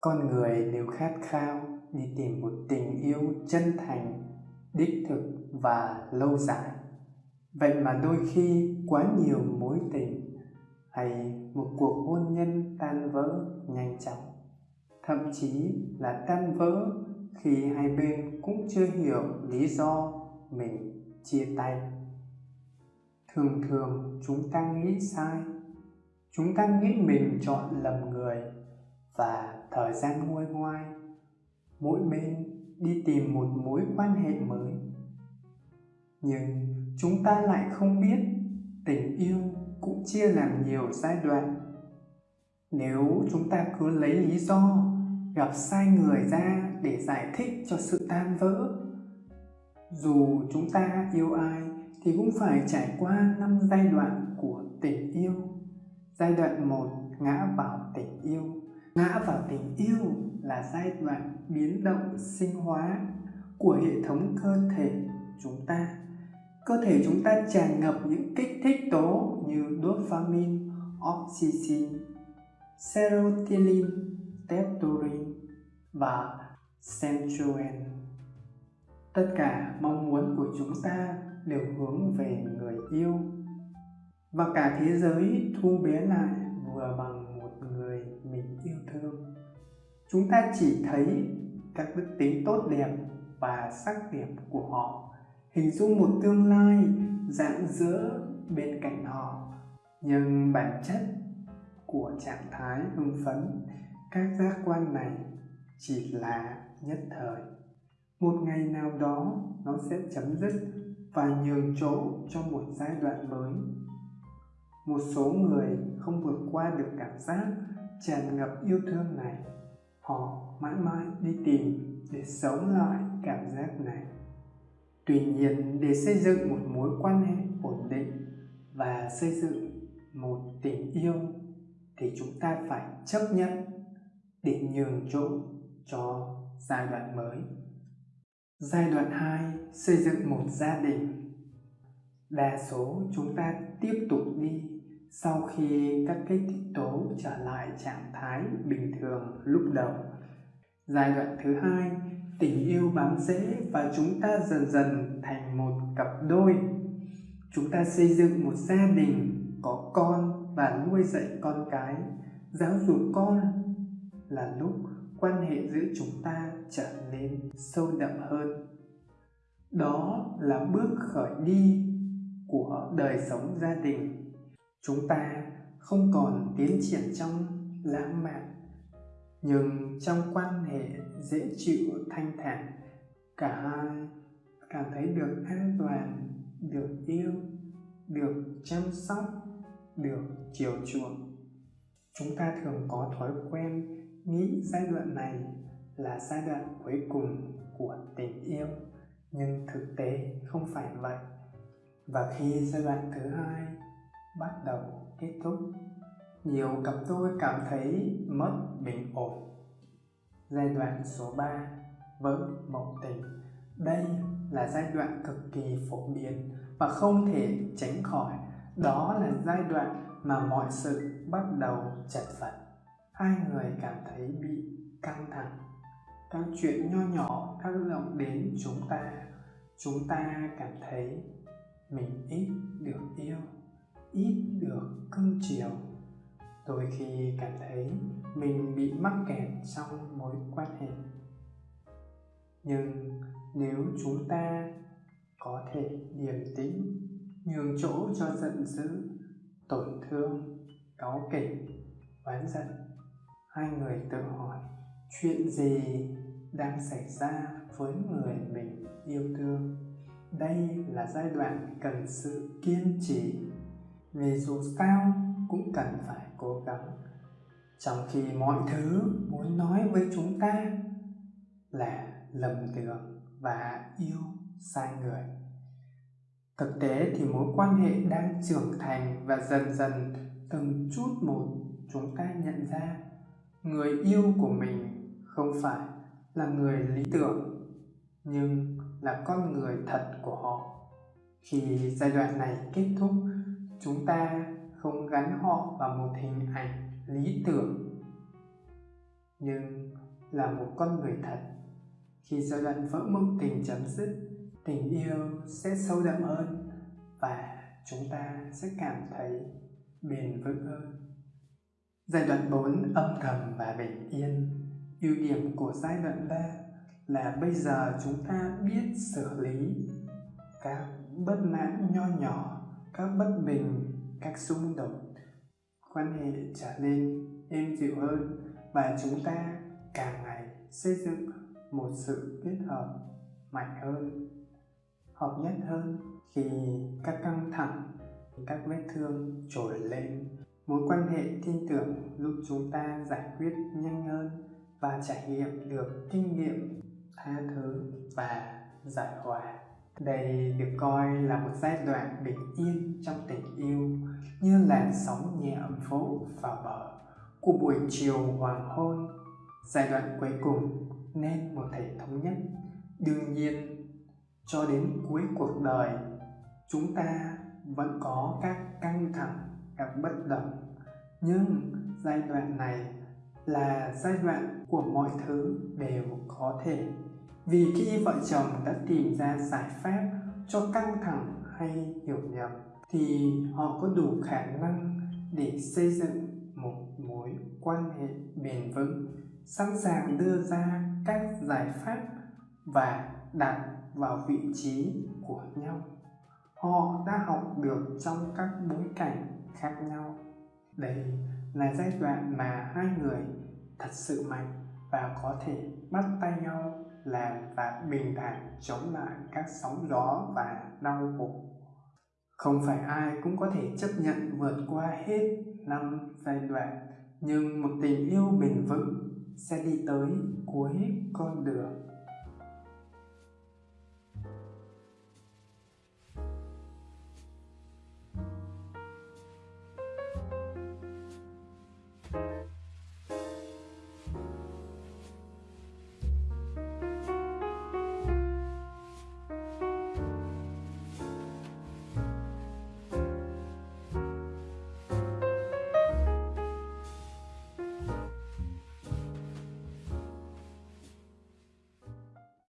con người đều khát khao đi tìm một tình yêu chân thành, đích thực và lâu dài, vậy mà đôi khi quá nhiều mối tình hay một cuộc hôn nhân tan vỡ nhanh chóng, thậm chí là tan vỡ khi hai bên cũng chưa hiểu lý do mình chia tay. Thường thường chúng ta nghĩ sai, chúng ta nghĩ mình chọn lầm người và thời gian nguôi ngoai. Mỗi bên đi tìm một mối quan hệ mới. Nhưng chúng ta lại không biết tình yêu cũng chia làm nhiều giai đoạn. Nếu chúng ta cứ lấy lý do gặp sai người ra để giải thích cho sự tan vỡ, dù chúng ta yêu ai thì cũng phải trải qua năm giai đoạn của tình yêu. Giai đoạn một, ngã vào tình yêu ngã vào tình yêu là giai đoạn biến động sinh hóa của hệ thống cơ thể chúng ta. Cơ thể chúng ta tràn ngập những kích thích tố như dopamine oxytocin serotonin, testosterone và sensual tất cả mong muốn của chúng ta đều hướng về người yêu. Và cả thế giới thu bé lại vừa bằng người mình yêu thương. Chúng ta chỉ thấy các đức tính tốt đẹp và sắc đẹp của họ, hình dung một tương lai rạng rỡ bên cạnh họ. Nhưng bản chất của trạng thái hưng phấn các giác quan này chỉ là nhất thời. Một ngày nào đó, nó sẽ chấm dứt và nhường chỗ cho một giai đoạn mới. Một số người không vượt qua được cảm giác tràn ngập yêu thương này, họ mãi mãi đi tìm để sống lại cảm giác này. Tuy nhiên, để xây dựng một mối quan hệ ổn định và xây dựng một tình yêu thì chúng ta phải chấp nhận để nhường chỗ cho giai đoạn mới. Giai đoạn 2 xây dựng một gia đình. Đa số chúng ta tiếp tục đi sau khi các kích thích tố trở lại trạng thái bình thường lúc đầu, giai đoạn thứ hai, tình yêu bám rễ và chúng ta dần dần thành một cặp đôi. Chúng ta xây dựng một gia đình, có con và nuôi dạy con cái. Giáo dục con là lúc quan hệ giữa chúng ta trở nên sâu đậm hơn. Đó là bước khởi đi của đời sống gia đình chúng ta không còn tiến triển trong lãng mạn, nhưng trong quan hệ dễ chịu thanh thản, cả hai cảm thấy được an toàn, được yêu, được chăm sóc, được chiều chuộng. Chúng ta thường có thói quen nghĩ giai đoạn này là giai đoạn cuối cùng của tình yêu, nhưng thực tế không phải vậy. Và khi giai đoạn thứ hai bắt đầu kết thúc. Nhiều cặp đôi cảm thấy mất bình ổn. Giai đoạn số 3 vỡ mộng tình đây là giai đoạn cực kỳ phổ biến và không thể tránh khỏi. Đó là giai đoạn mà mọi sự bắt đầu chật vật. Hai người cảm thấy bị căng thẳng. Các chuyện nho nhỏ tác động đến chúng ta. Chúng ta cảm thấy mình ít được yêu ít được cưng chiều. Đôi khi cảm thấy mình bị mắc kẹt trong mối quan hệ. Nhưng nếu chúng ta có thể điềm tĩnh, nhường chỗ cho giận dữ, tổn thương, cáu kỉnh, oán giận, hai người tự hỏi chuyện gì đang xảy ra với người mình yêu thương. Đây là giai đoạn cần sự kiên trì vì dù sao, cũng cần phải cố gắng. Trong khi mọi thứ muốn nói với chúng ta là lầm tưởng và yêu sai người. Thực tế thì mối quan hệ đang trưởng thành và dần dần từng chút một chúng ta nhận ra, người yêu của mình không phải là người lý tưởng, nhưng là con người thật của họ. Khi giai đoạn này kết thúc chúng ta không gắn họ vào một hình ảnh lý tưởng, nhưng là một con người thật. Khi giai đoạn vỡ mộng tình chấm dứt, tình yêu sẽ sâu đậm hơn và chúng ta sẽ cảm thấy bền vững hơn. Giai đoạn 4 âm thầm và bình yên. Ưu điểm của giai đoạn 3 là bây giờ chúng ta biết xử lý các bất mãn nho nhỏ các bất bình, các xung đột. Quan hệ trở nên êm dịu hơn và chúng ta càng ngày xây dựng một sự kết hợp mạnh hơn, hợp nhất hơn khi các căng thẳng, các vết thương trồi lên. Mối quan hệ tin tưởng giúp chúng ta giải quyết nhanh hơn và trải nghiệm được kinh nghiệm tha thứ và giải hòa đây được coi là một giai đoạn bình yên trong tình yêu, như làn sóng nhẹ vỗ vào bờ của buổi chiều hoàng hôn. Giai đoạn cuối cùng nên một thể thống nhất. Đương nhiên, cho đến cuối cuộc đời, chúng ta vẫn có các căng thẳng, các bất đồng. Nhưng giai đoạn này là giai đoạn của mọi thứ đều có thể vì khi vợ chồng đã tìm ra giải pháp cho căng thẳng hay hiểu nhầm, thì họ có đủ khả năng để xây dựng một mối quan hệ bền vững, sẵn sàng đưa ra các giải pháp và đặt vào vị trí của nhau. Họ đã học được trong các bối cảnh khác nhau. Đây là giai đoạn mà hai người thật sự mạnh và có thể bắt tay nhau làm và bình thản chống lại các sóng gió và đau khổ. Không phải ai cũng có thể chấp nhận vượt qua hết năm giai đoạn, nhưng một tình yêu bền vững sẽ đi tới cuối con đường.